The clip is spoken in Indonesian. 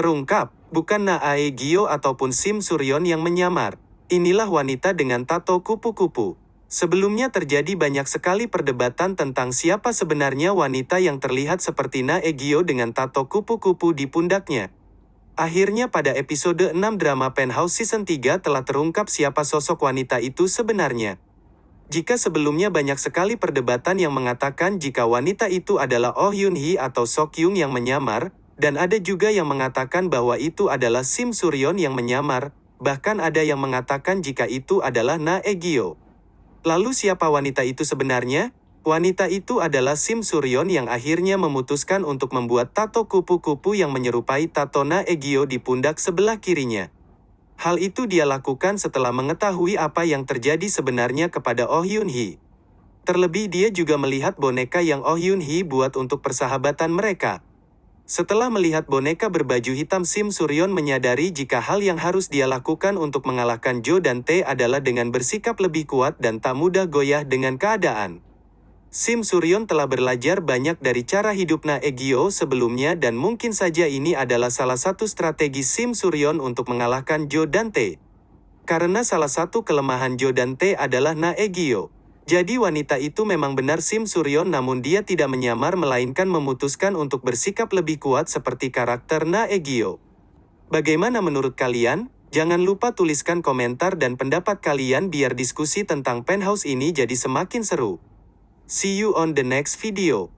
Terungkap, bukan Naae Gyo ataupun Sim Suryon yang menyamar. Inilah wanita dengan tato kupu-kupu. Sebelumnya terjadi banyak sekali perdebatan tentang siapa sebenarnya wanita yang terlihat seperti Nae Gyo dengan tato kupu-kupu di pundaknya. Akhirnya pada episode 6 drama Penthouse Season 3 telah terungkap siapa sosok wanita itu sebenarnya. Jika sebelumnya banyak sekali perdebatan yang mengatakan jika wanita itu adalah Oh Yun Hee atau Sok Yung yang menyamar, dan ada juga yang mengatakan bahwa itu adalah Sim Suryon yang menyamar, bahkan ada yang mengatakan jika itu adalah Na Egyo. Lalu siapa wanita itu sebenarnya? Wanita itu adalah Sim Suryon yang akhirnya memutuskan untuk membuat tato kupu-kupu yang menyerupai tato Na Egyo di pundak sebelah kirinya. Hal itu dia lakukan setelah mengetahui apa yang terjadi sebenarnya kepada Oh Yun Hee. Terlebih dia juga melihat boneka yang Oh Yun Hee buat untuk persahabatan mereka. Setelah melihat boneka berbaju hitam Sim Suryon menyadari jika hal yang harus dia lakukan untuk mengalahkan Jo dan T adalah dengan bersikap lebih kuat dan tak mudah goyah dengan keadaan. Sim Suryon telah belajar banyak dari cara hidup Egyo sebelumnya dan mungkin saja ini adalah salah satu strategi Sim Suryon untuk mengalahkan Jo dan T. Karena salah satu kelemahan Jo dan T adalah Na Egyo. Jadi wanita itu memang benar Sim Suryon namun dia tidak menyamar melainkan memutuskan untuk bersikap lebih kuat seperti karakter Na Egyo. Bagaimana menurut kalian? Jangan lupa tuliskan komentar dan pendapat kalian biar diskusi tentang penthouse ini jadi semakin seru. See you on the next video.